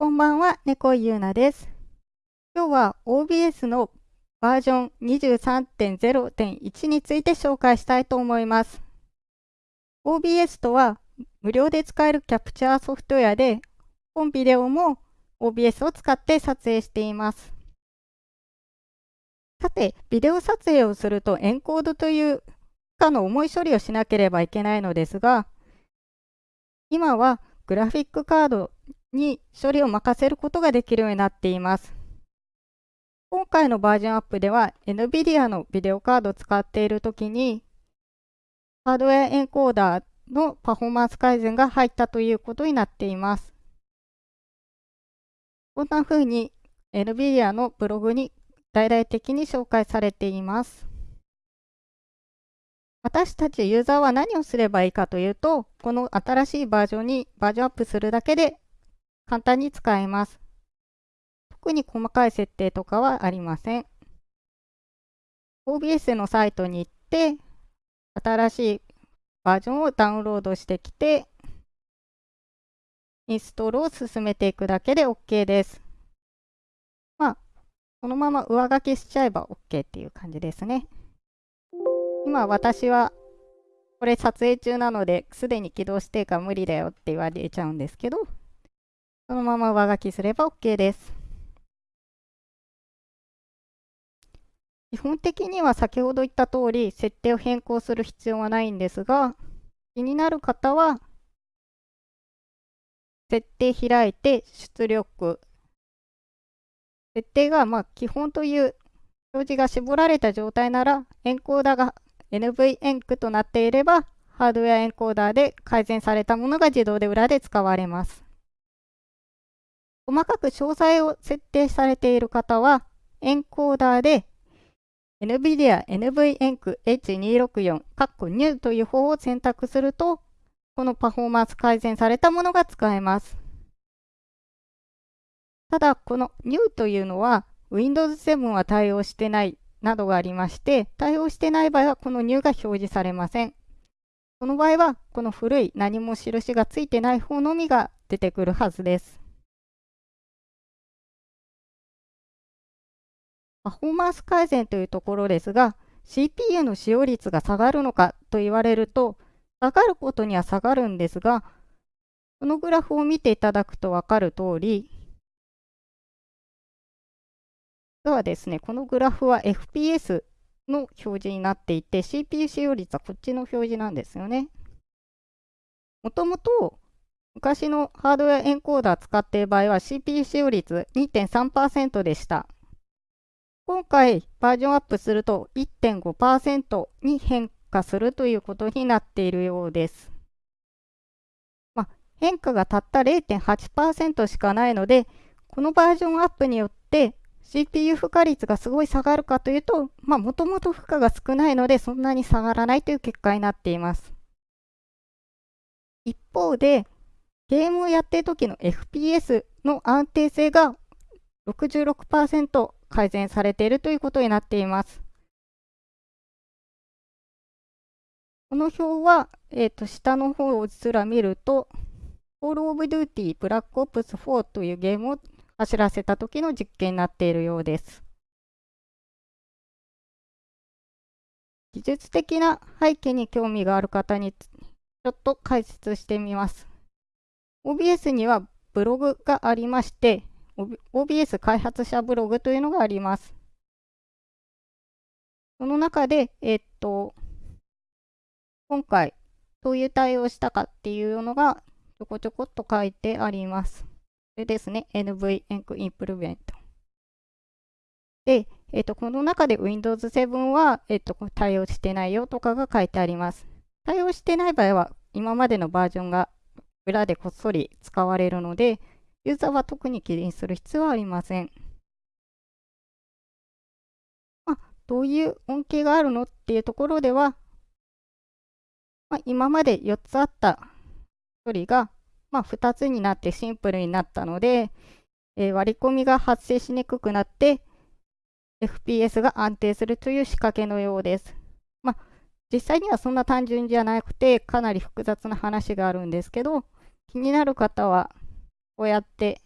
こんばんは、猫ゆうなです。今日は OBS のバージョン23.0.1について紹介したいと思います。OBS とは無料で使えるキャプチャーソフトウェアで、本ビデオも OBS を使って撮影しています。さて、ビデオ撮影をするとエンコードという負の重い処理をしなければいけないのですが、今はグラフィックカードに処理を任せることができるようになっています。今回のバージョンアップでは NVIDIA のビデオカードを使っているときにハードウェアエンコーダーのパフォーマンス改善が入ったということになっています。こんな風に NVIDIA のブログに大々的に紹介されています。私たちユーザーは何をすればいいかというと、この新しいバージョンにバージョンアップするだけで簡単に使えます。特に細かい設定とかはありません。OBS のサイトに行って、新しいバージョンをダウンロードしてきて、インストールを進めていくだけで OK です。まあ、このまま上書きしちゃえば OK っていう感じですね。今私はこれ撮影中なのですでに起動してか無理だよって言われちゃうんですけど、そのまま上書きすれば OK です。基本的には先ほど言った通り設定を変更する必要はないんですが気になる方は設定開いて出力設定がま基本という表示が絞られた状態ならエンコーダーが NV エンクとなっていればハードウェアエンコーダーで改善されたものが自動で裏で使われます。細かく詳細を設定されている方は、エンコーダーで NVIDIA NVENC H264 New という方を選択すると、このパフォーマンス改善されたものが使えます。ただ、この New というのは Windows 7は対応してないなどがありまして、対応してない場合はこの New が表示されません。この場合は、この古い何も印がついてない方のみが出てくるはずです。パフォーマンス改善というところですが、CPU の使用率が下がるのかと言われると、下がることには下がるんですが、このグラフを見ていただくと分かる通り、ではですね、このグラフは FPS の表示になっていて、CPU 使用率はこっちの表示なんですよね。もともと昔のハードウェアエンコーダー使っている場合は CPU 使用率2.3%でした。今回バージョンアップすると1.5%に変化するということになっているようです。まあ、変化がたった0.8%しかないので、このバージョンアップによって CPU 負荷率がすごい下がるかというと、まあ、もともと負荷が少ないので、そんなに下がらないという結果になっています。一方で、ゲームをやっている時の FPS の安定性が66%改善されているということになっています。この表は、えーと、下の方をすら見ると、Call of Duty Black Ops 4というゲームを走らせた時の実験になっているようです。技術的な背景に興味がある方にちょっと解説してみます。OBS にはブログがありまして、OBS 開発者ブログというのがあります。その中で、えっと、今回どういう対応したかっていうのがちょこちょこっと書いてあります。これですね、NV エンクインプルメント。で、えっと、この中で Windows 7は、えっと、対応してないよとかが書いてあります。対応してない場合は、今までのバージョンが裏でこっそり使われるので、ユーザーは特に気にする必要はありません。まあ、どういう恩恵があるのっていうところでは、まあ、今まで4つあった処理が、まあ、2つになってシンプルになったので、えー、割り込みが発生しにくくなって FPS が安定するという仕掛けのようです。まあ、実際にはそんな単純じゃなくてかなり複雑な話があるんですけど気になる方はこうやって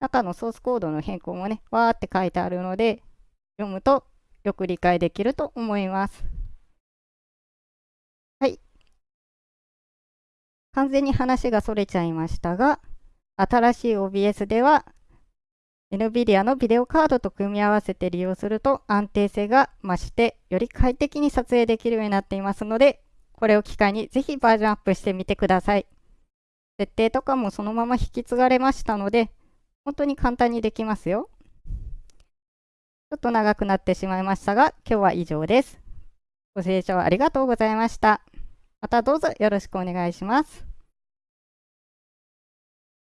中のソースコードの変更もね、わーって書いてあるので、読むとよく理解できると思います。はい。完全に話がそれちゃいましたが、新しい OBS では NVIDIA のビデオカードと組み合わせて利用すると安定性が増してより快適に撮影できるようになっていますのでこれを機会にぜひバージョンアップしてみてください。設定とかもそのまま引き継がれましたので本当に簡単にできますよ。ちょっと長くなってしまいましたが今日は以上です。ご清聴ありがとうございました。またどうぞよろしくお願いします。